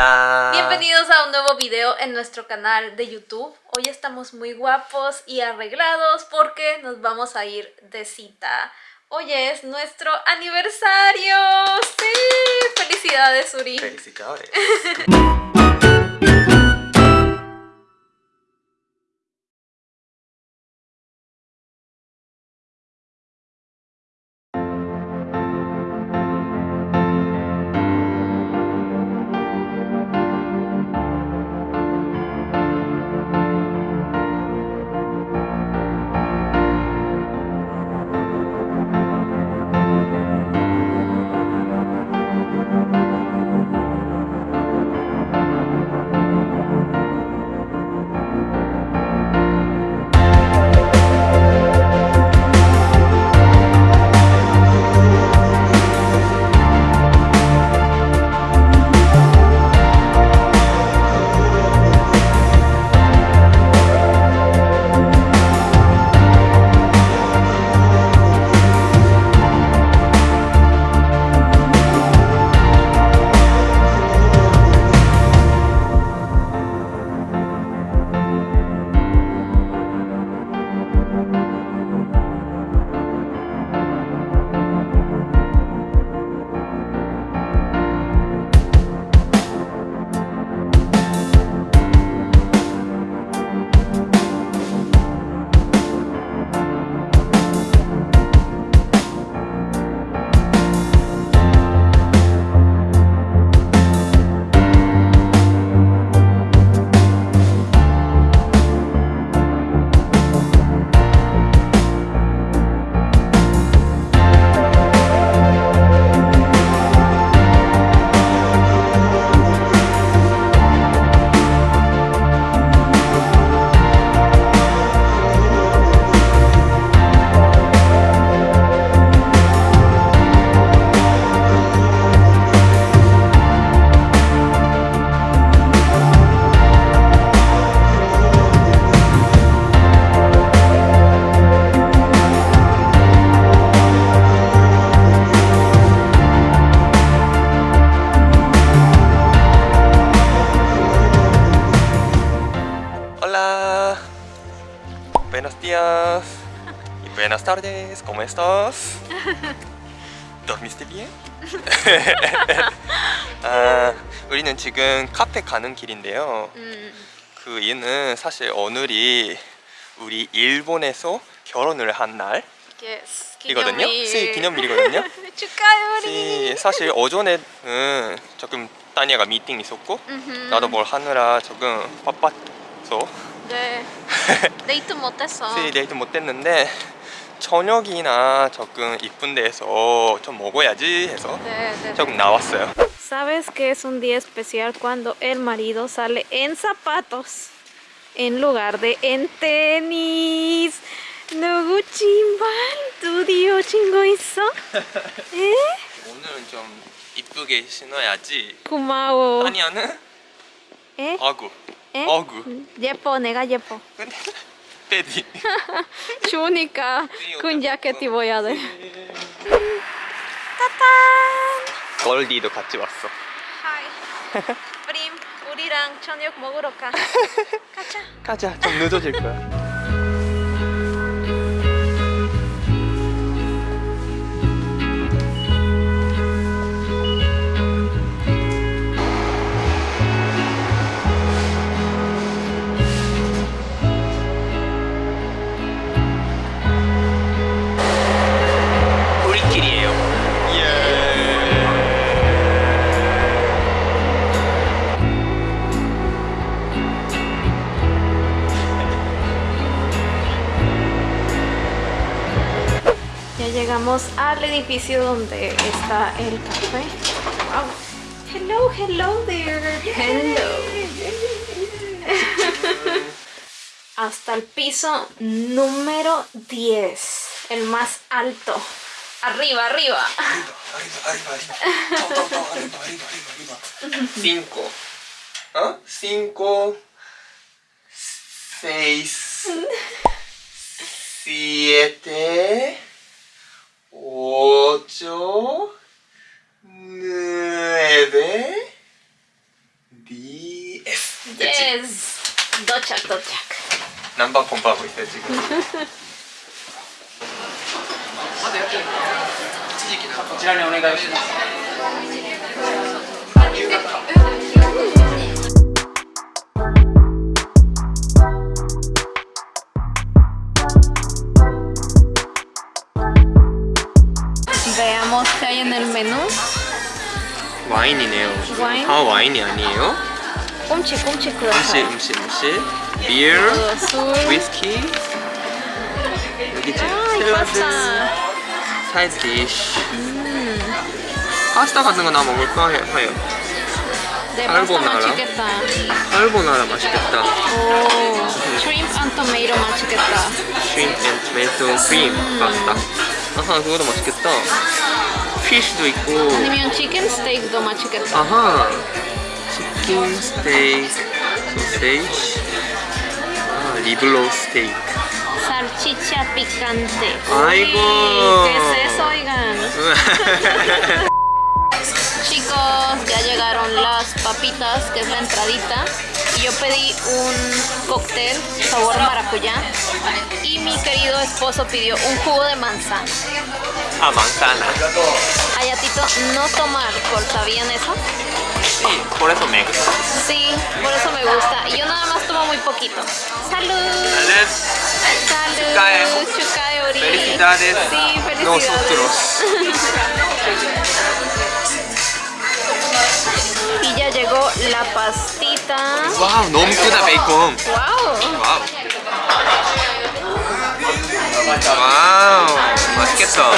Hola. Bienvenidos a un nuevo video en nuestro canal de YouTube. Hoy estamos muy guapos y arreglados porque nos vamos a ir de cita. Hoy es nuestro aniversario. ¡Sí! ¡Felicidades, Uri! Felicidades. ¿Cómo estás? ¿Dormiste bien? 아, 우리는 지금 카페 가는 길인데요. 음, 그 이유는 사실 오늘이 우리 일본에서 결혼을 한 yes, 날이거든요. 기념일. 시 기념일이거든요. 축하해, 우리! 시 사실 오전에는 조금 따니아가 미팅 있었고. 나도 뭘 하느라 조금 바빴어. 네. 데이트 못했어. 시 데이트 못했는데 저녁이나 조금 이쁜 데에서 좀 먹어야지 해서 네, 네. 조금 나왔어요. ¿Sabes que es un día especial cuando el marido sale en zapatos en lugar de en tenis? 누구 신발 드디어 신고 있어? 에? 오늘은 좀 이쁘게 신어야지. 고마워. 따니아는 에? 어구. 에? 어구. 예뻐, 내가 예뻐. 근데 빼디. 추우니까 군 자켓 입어야 돼. 따단! 걸디도 같이 왔어. 하이. 프림, 우리랑 저녁 먹으러 가. 가자. 가자. 좀 늦어질 거야. Al edificio donde está el café. Wow. Hello, hello there. Hello. Hasta el piso número 10, el más alto. Arriba, arriba. arriba, arriba, arriba, arriba, arriba, arriba. Cinco. ¿Ah? Cinco. Seis. Siete. ocho, nueve, diez. Yes. 도착 도착. 남방 공부하고 있대 지금. 지지기. 지랄이 오네가 요시. 와인이네요. 와인? 다 와인이 아니에요? 꼼치, 꼼치 음식 그라사이. 음식 음식. 비어, 술. 위스키. 여기지. 아, 이 샐러드. 사이드 디쉬. 파스타 같은 거 나 먹을 거예요. nada. chiquita. 알보나라 맛있겠다. Oh, shrimp and tomato más chiquita. shrimp and tomato cream 파스타. 아하, 그거도 맛있겠다. 피쉬도 있고. 아니면 chicken steak도 más chiquita. 아하. 치킨 스테이크, 소세지. 아, 리블로 스테이크. Salchicha picante. Aigo. Uy, ¿Qué es eso, oigan? Ya llegaron las papitas, que es la entradita. Y yo pedí un cóctel sabor maracuyá. Y mi querido esposo pidió un jugo de manzana. 아, manzana. Ayatito no toma alcohol, ¿sabían eso? Sí, por eso me gusta. Sí, por eso me gusta. Y yo nada más tomo muy poquito. ¡Salud! ¡Salud! Ori. Felicidades. Sí, felicidades. Nosotros. y ya llegó la pastita. 와우, 너무 크다, 베이컨. ¡Wow! 와우. 와우, 맛있겠다.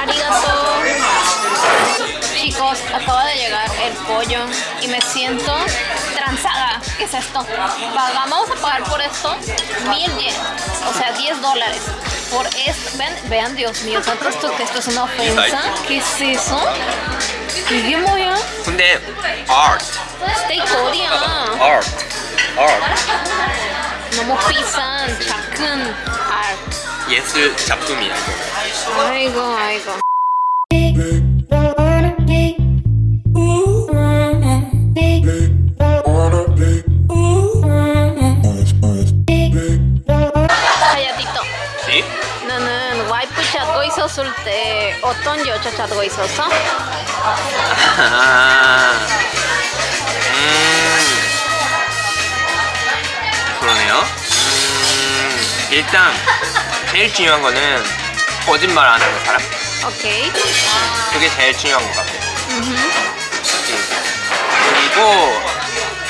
Arigato. Chicos, acaba de llegar el pollo y me siento transada. ¿Qué es esto? Va- Vamos a pagar por esto mil yen, o sea, 10 dólares. Por esto, ven, vean, Dios mío, ¿santo esto que esto es una ofensa? ¿Qué es eso? ¿Qué 뭐야? 근데 art, Steak Korea. art, art. 너무 비싼 작은 알. 예술 작품이야 이거. 아이고, 아이고. 있었을 때 어떤 여자 찾고 있었어? 아, 음, 그러네요. 음, 일단 제일 중요한 거는 거짓말 안 하는 사람. 오케이. 그게 제일 중요한 것 같아요. 그리고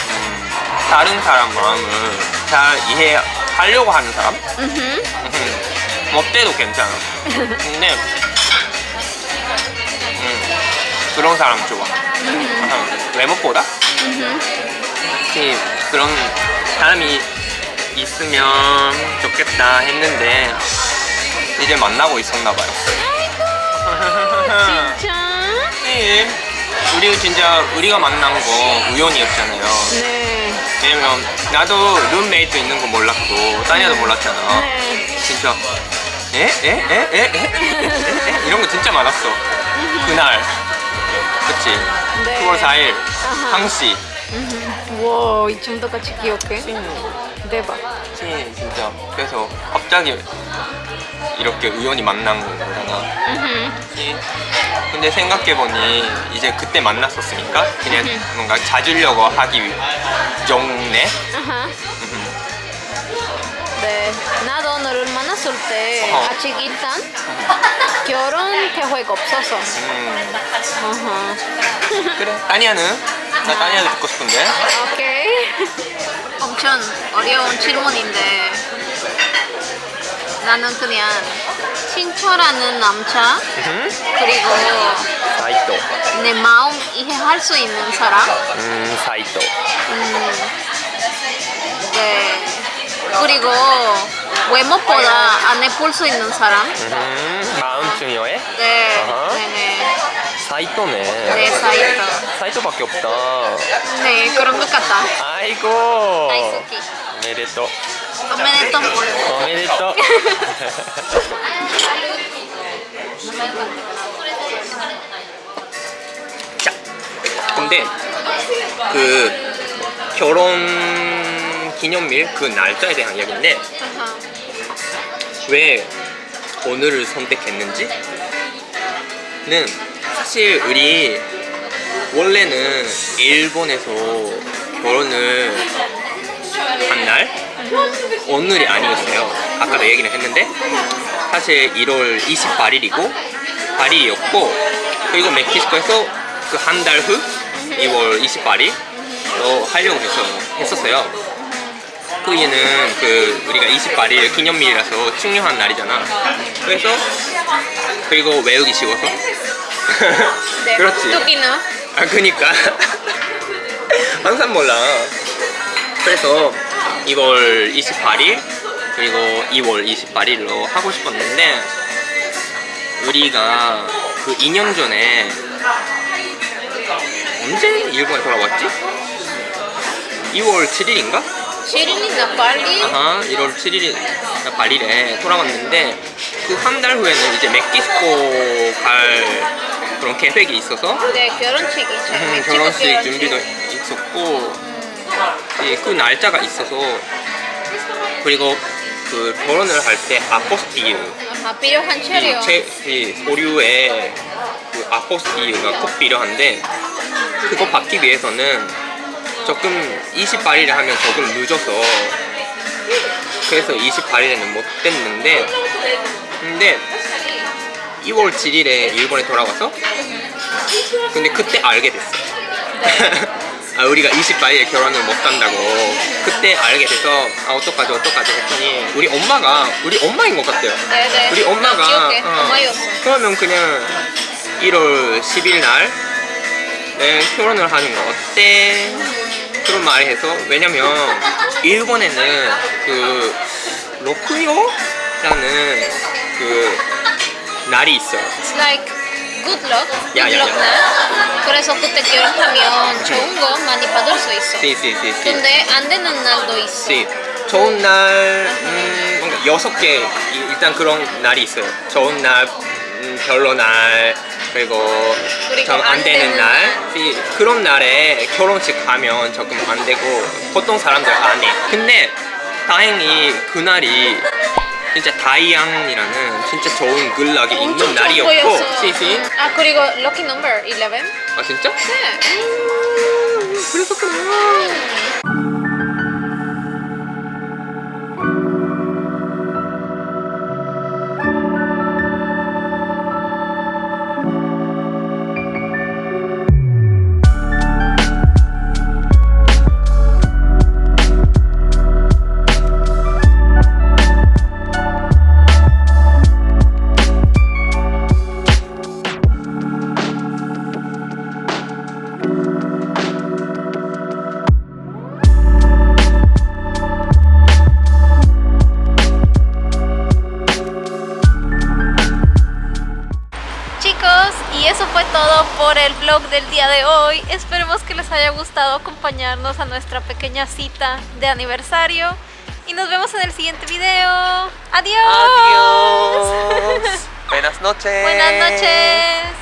음, 다른 사람 마음을 잘 이해하려고 하는 사람. 음, 뭐 때도 괜찮아. 근데 음, 그런 사람 좋아. 음, 외모보다 특히 그런 사람이 있으면 좋겠다 했는데 이제 만나고 있었나 봐요. 진짜? 네. 우리 진짜 우리가 만난 거 우연이었잖아요. 네. 왜냐면 나도 룸메이트 있는 거 몰랐고 따니아도 몰랐잖아. 네. 진짜 에? 에? 에? 에? 에? 이런 거 진짜 많았어 그날 그치? 네. 9월 4일 아하. 항시 우와 이 정도까지 기억해? 대박 찐 진짜 그래서 갑자기 이렇게 우연히 만난 거잖아 근데 생각해보니 이제 그때 만났었으니까 그냥 뭔가 자주려고 하기 위해 용네 네 나도 만났을 때 어. 아직 일단 결혼 계획 없어서. 음. 그래. 따니아는? 나 따니아도 듣고 싶은데. 오케이. 엄청 어려운 질문인데 나는 그냥 친철하는 남자 음, 그리고 사이토. 내 마음 이해할 수 있는 사람 음, 사이토. 음, 네 그리고 외모보다 안에 볼 수 있는 사람 음, 마음 중요해? 네 아하. 네네 사이토네. 네 사이토 사이토밖에 없다. 네 그런 것 같다 아이고. 다이스키 메레토. Omedeto. 오메데토. 자, 근데 그 결혼 기념일 그 날짜에 대한 이야기인데. 왜 오늘을 선택했는지는 사실 우리 원래는 일본에서 결혼을 한 날 오늘이 아니었어요. 아까도 얘기를 했는데 사실 1월 28일이고 8일이었고 그리고 멕시코에서 그 한 달 후 2월 28일로 하려고 했어, 했었어요. 그 얘는 그 우리가 28일 기념일이라서 중요한 날이잖아. 그래서 그리고 외우기 쉬워서. De 그렇지. Tukino. 아 그니까 항상 몰라. 그래서 2월 28일 그리고 2월 28일로 하고 싶었는데 우리가 그 2년 전에 언제 일본에 돌아왔지? 2월 7일인가? Shirin Pali. 아하 1월 7일 발일에 돌아왔는데 그 한 달 후에는 이제 멕시코 갈 그런 계획이 있어서 De 결혼식이 음, 결혼식 준비도 있었고 이그 날짜가 있어서 그리고 그 결혼을 할 때 아포스티유 Ajá, 필요한 체류. 이, 제, 이 서류에 그 아포스티유가 꼭 필요한데 그거 받기 위해서는 조금 28일에 하면 조금 늦어서 그래서 28일에는 못 됐는데 근데 2월 7일에 일본에 돌아와서 근데 그때 알게 됐어 아 우리가 28일에 결혼을 못 한다고 그때 알게 돼서 아 어떡하지 어떡하지 했더니 우리 엄마가 우리 엄마인 것 같아요 네네. 우리 엄마가. 어. 그러면 그냥 1월 10일 날 네, 결혼을 하는 거 어때? 그런 말을 해서 왜냐면 일본에는 그 로쿠요라는 그 날이 있어요. It's like good luck. Good 야, 야, luck 야. 날. 그래서 그때 결혼하면 좋은 거 많이 받을 수 있어. 네, 씨씨씨씨. 근데 안 되는 날도 있어. 씨. 좋은 날 음, 뭔가 여섯 개 이- 일단 그런 날이 있어요. 좋은 날, 음, 별로 날 그리고 좀안안 되는 날 그런 날에 결혼식 하면 조금 안 되고 보통 사람들 안 해. 근데 다행히 그날이 진짜 다이앙이라는 진짜 좋은 글락이 있는 날이었고. 씨씨 아 그리고 lucky number 11. 아 진짜? 네. 그랬었구나 acompañarnos a nuestra pequeña cita de aniversario. Y nos vemos en el siguiente video. Adiós. Adiós Buenas noches Buenas noches.